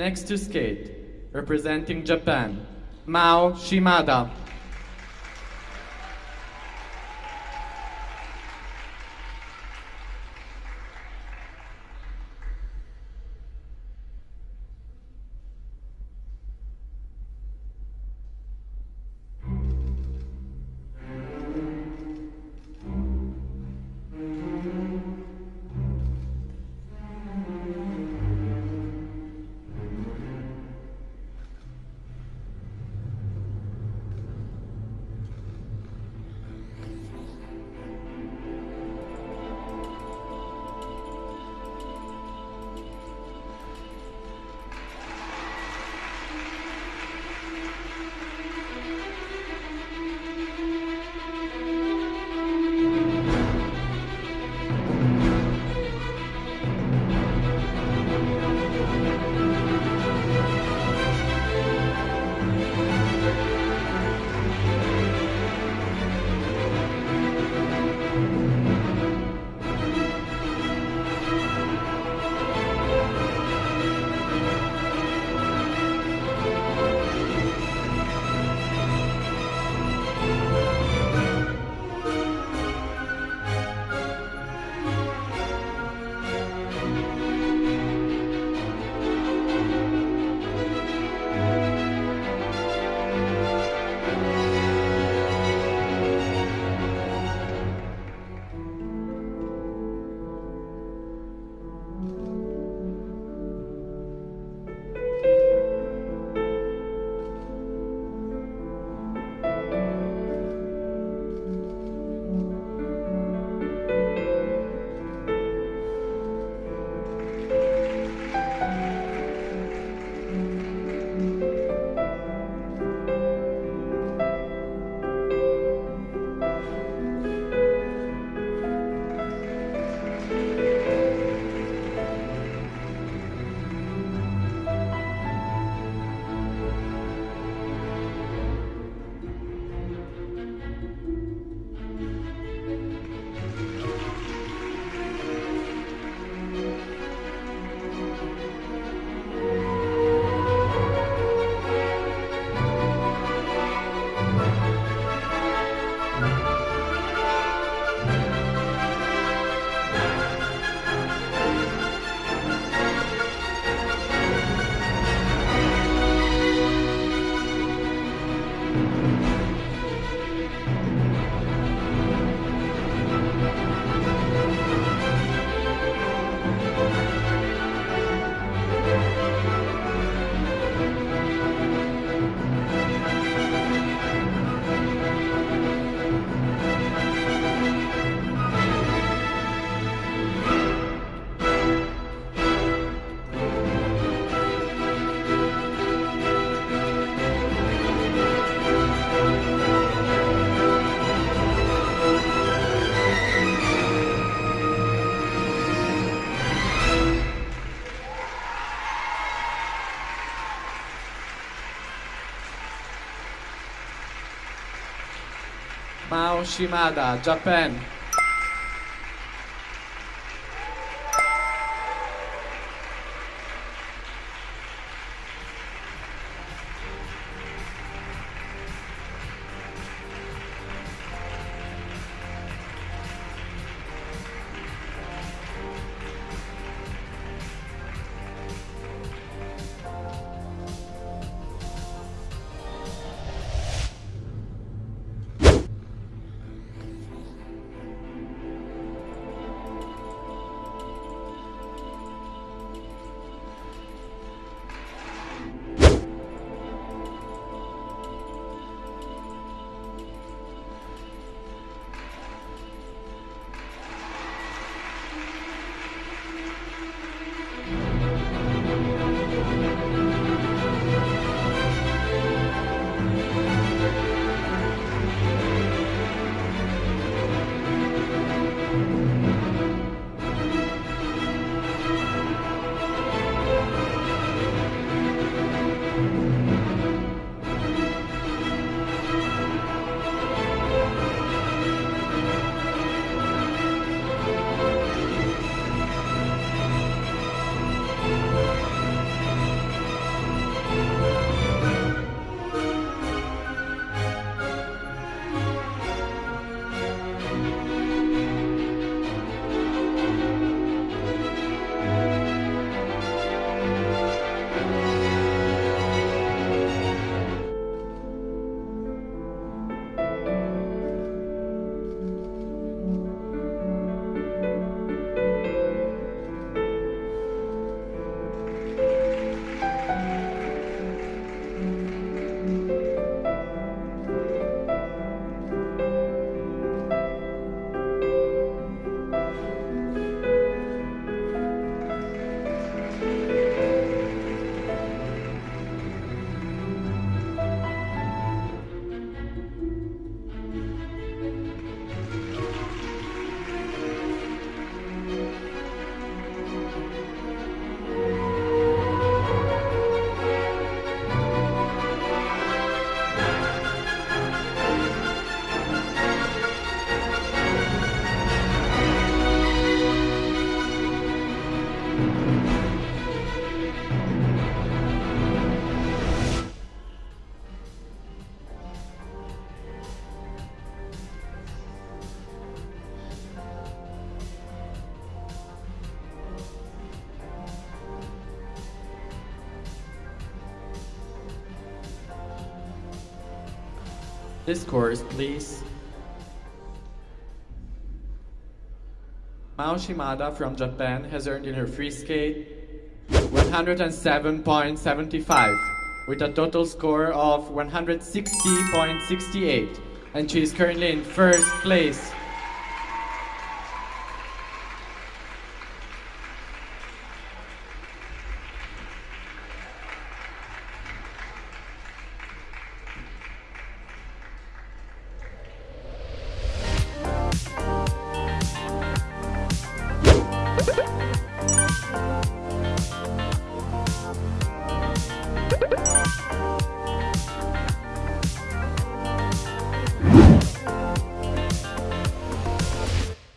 Next to skate, representing Japan, Mao Shimada. Shimada, Japan. Scores, please. Mao Shimada from Japan has earned in her free skate 107.75 with a total score of 160.68 and she is currently in first place.